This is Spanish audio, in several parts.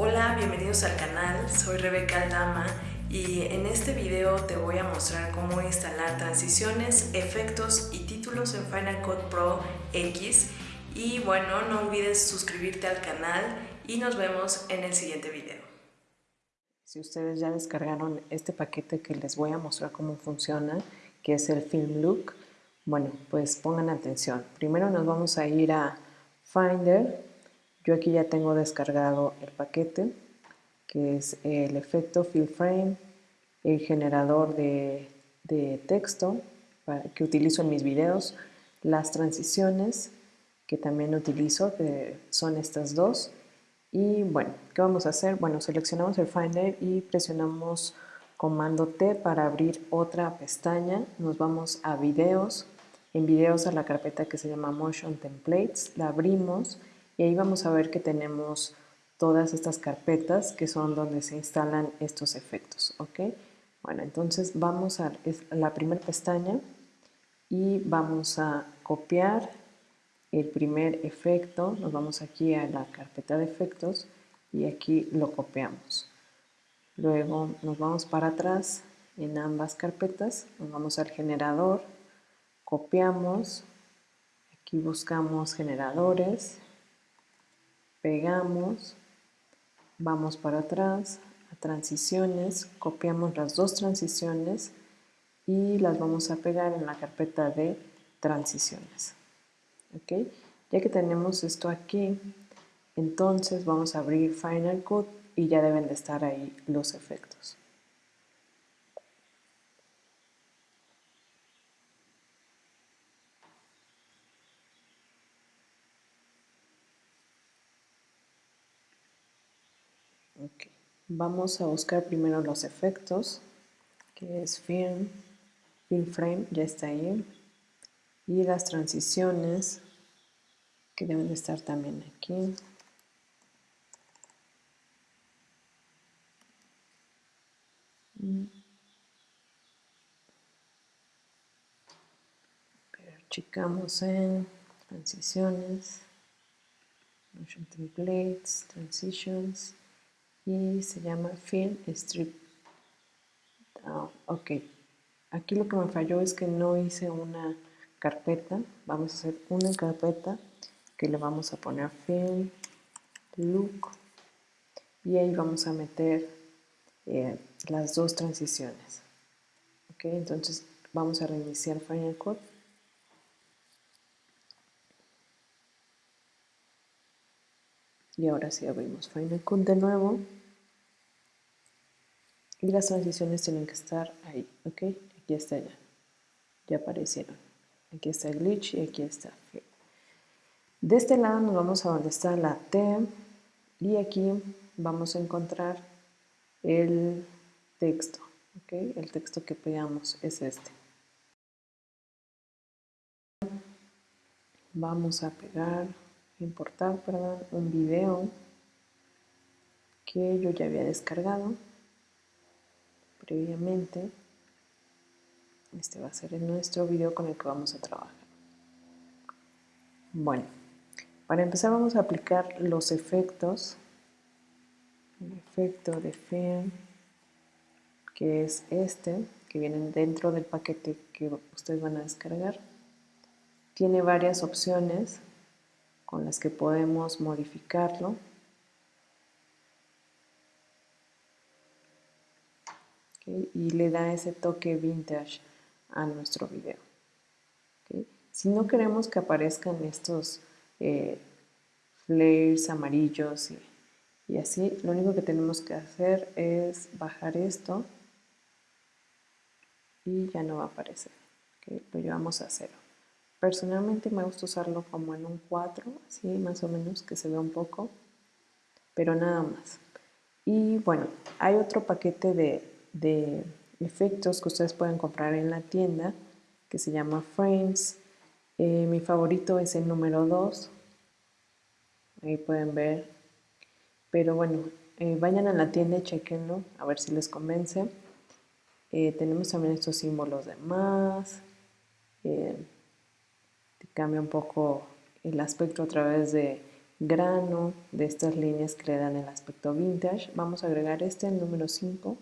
Hola, bienvenidos al canal, soy Rebeca Aldama y en este video te voy a mostrar cómo instalar transiciones, efectos y títulos en Final Cut Pro X y bueno, no olvides suscribirte al canal y nos vemos en el siguiente video. Si ustedes ya descargaron este paquete que les voy a mostrar cómo funciona, que es el Film Look, bueno, pues pongan atención. Primero nos vamos a ir a Finder, yo aquí ya tengo descargado el paquete, que es el efecto Fill Frame, el generador de, texto que utilizo en mis videos, las transiciones que también utilizo, que son estas dos. Y bueno, ¿qué vamos a hacer? Bueno, seleccionamos el Finder y presionamos comando T para abrir otra pestaña. Nos vamos a videos, en videos a la carpeta que se llama Motion Templates, la abrimos y ahí vamos a ver que tenemos todas estas carpetas que son donde se instalan estos efectos, ¿ok? Bueno, entonces vamos a la primera pestaña y vamos a copiar el primer efecto, nos vamos aquí a la carpeta de efectos y aquí lo copiamos. Luego nos vamos para atrás en ambas carpetas, nos vamos al generador, copiamos, aquí buscamos generadores, pegamos, vamos para atrás a transiciones, copiamos las dos transiciones y las vamos a pegar en la carpeta de transiciones. Ya que tenemos esto aquí, entonces vamos a abrir Final Cut y ya deben de estar ahí los efectos. Vamos a buscar primero los efectos, que es Film, Film Frame, ya está ahí. Y las transiciones, que deben de estar también aquí. Pero checamos en transiciones, motion templates, transitions y se llama Film Strip. Ah, ok, aquí lo que me falló es que no hice una carpeta. Vamos a hacer una carpeta que le vamos a poner Film Look y ahí vamos a meter eh, las dos transiciones. Ok, entonces vamos a reiniciar Final Cut. Y ahora sí abrimos Final Cut de nuevo y las transiciones tienen que estar ahí, ¿ok? Aquí está ya, ya aparecieron. Aquí está el glitch y aquí está. De este lado nos vamos a donde está la T y aquí vamos a encontrar el texto, ¿ok? El texto que pegamos es este. Vamos a pegar, importar, un video que yo ya había descargado previamente. Este va a ser nuestro video con el que vamos a trabajar. Bueno, para empezar vamos a aplicar los efectos. El efecto de film, que es este, que viene dentro del paquete que ustedes van a descargar. Tiene varias opciones con las que podemos modificarlo. y le da ese toque vintage a nuestro video. Si no queremos que aparezcan estos eh, flares amarillos y, así, lo único que tenemos que hacer es bajar esto y ya no va a aparecer. Lo llevamos a cero. Personalmente me gusta usarlo como en un 4, así más o menos, que se vea un poco, pero nada más. Y bueno, hay otro paquete de de efectos que ustedes pueden comprar en la tienda que se llama Frames. Eh, mi favorito es el número 2. Ahí pueden ver. Pero bueno, eh, vayan a la tienda y chequenlo a ver si les convence. Eh, tenemos también estos símbolos de más. Cambia un poco el aspecto a través de grano de estas líneas que le dan el aspecto vintage. Vamos a agregar este, el número 5,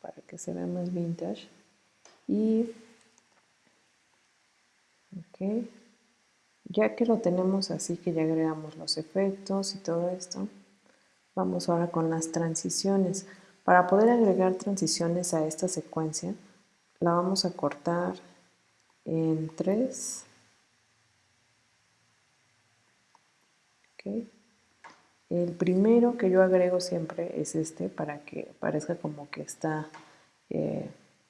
para que se vea más vintage. Y, ok, ya que lo tenemos así, que ya agregamos los efectos y todo esto, vamos ahora con las transiciones. Para poder agregar transiciones a esta secuencia, la vamos a cortar en 3 El primero que yo agrego siempre es este para que parezca como que está eh,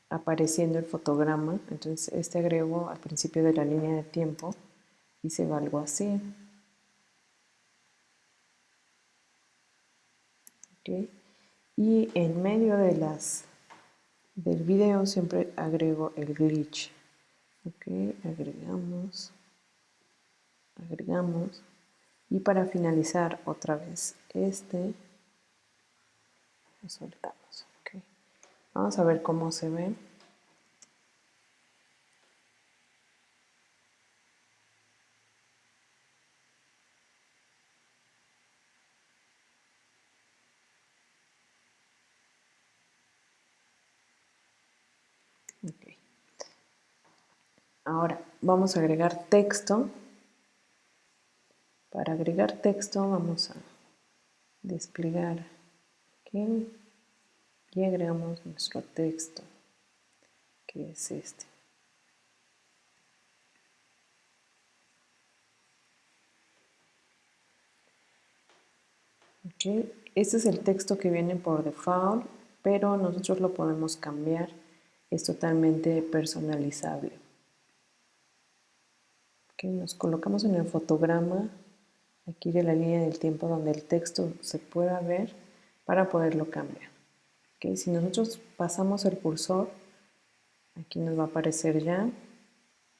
apareciendo el fotograma. Entonces este agrego al principio de la línea de tiempo y se va algo así. Y en medio de las del video siempre agrego el glitch. Agregamos, agregamos y para finalizar otra vez este lo soltamos okay. vamos a ver cómo se ve okay. Ahora vamos a agregar texto para agregar texto vamos a desplegar aquí y agregamos nuestro texto, que es este. Este es el texto que viene por default, pero nosotros lo podemos cambiar. Es totalmente personalizable. Nos colocamos en el fotograma aquí de la línea del tiempo donde el texto se pueda ver para poderlo cambiar. Si nosotros pasamos el cursor, aquí nos va a aparecer ya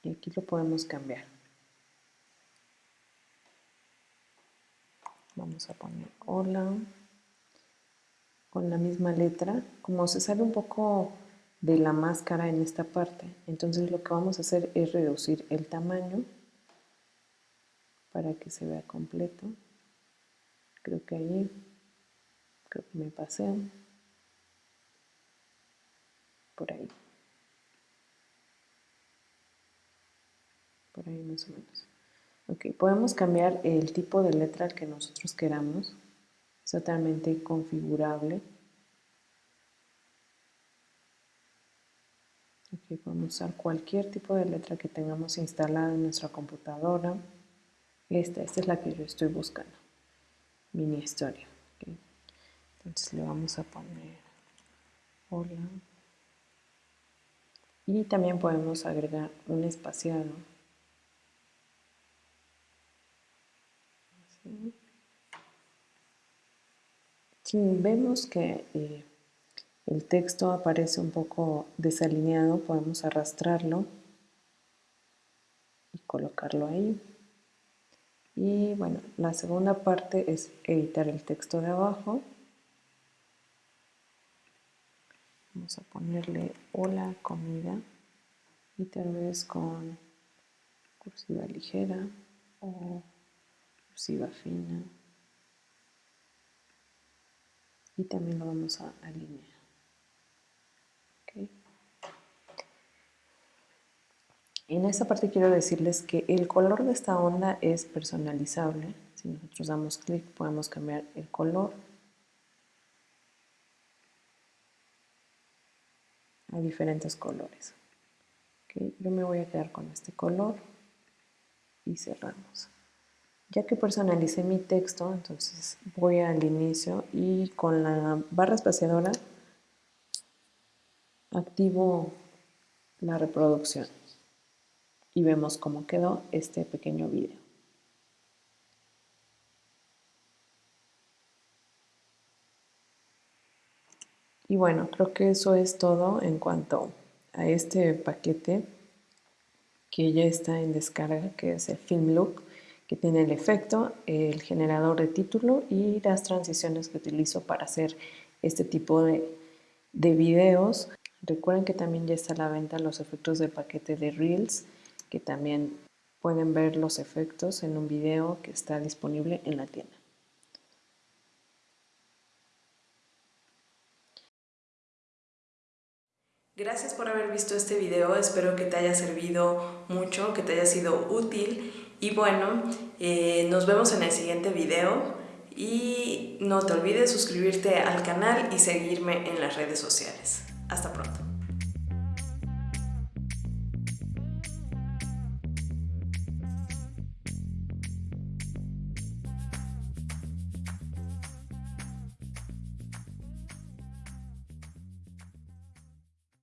y aquí lo podemos cambiar. Vamos a poner hola con la misma letra. Como se sale un poco de la máscara en esta parte, entonces lo que vamos a hacer es reducir el tamaño para que se vea completo. Creo que ahí, creo que me pasé. Por ahí. Por ahí más o menos. Ok, podemos cambiar el tipo de letra que nosotros queramos. Es totalmente configurable. Aquí podemos usar cualquier tipo de letra que tengamos instalada en nuestra computadora. Esta, esta es la que yo estoy buscando. Mini historia. Entonces le vamos a poner hola. Y también podemos agregar un espaciado. Si vemos que eh, el texto aparece un poco desalineado, podemos arrastrarlo y colocarlo ahí. Y bueno, la segunda parte es editar el texto de abajo. Vamos a ponerle hola comida y tal vez con cursiva ligera o cursiva fina. Y también lo vamos a alinear. En esta parte quiero decirles que el color de esta onda es personalizable. Si nosotros damos clic podemos cambiar el color a diferentes colores. Yo me voy a quedar con este color y cerramos. Ya que personalicé mi texto, entonces voy al inicio y con la barra espaciadora activo la reproducción y vemos cómo quedó este pequeño video. Y bueno, creo que eso es todo en cuanto a este paquete que ya está en descarga, que es el Film Look, que tiene el efecto, el generador de título y las transiciones que utilizo para hacer este tipo de, de videos. Recuerden que también ya está a la venta los efectos del paquete de Reels, que también pueden ver los efectos en un video que está disponible en la tienda. Gracias por haber visto este video, espero que te haya servido mucho, que te haya sido útil y bueno, eh, nos vemos en el siguiente video y no te olvides suscribirte al canal y seguirme en las redes sociales. Hasta pronto.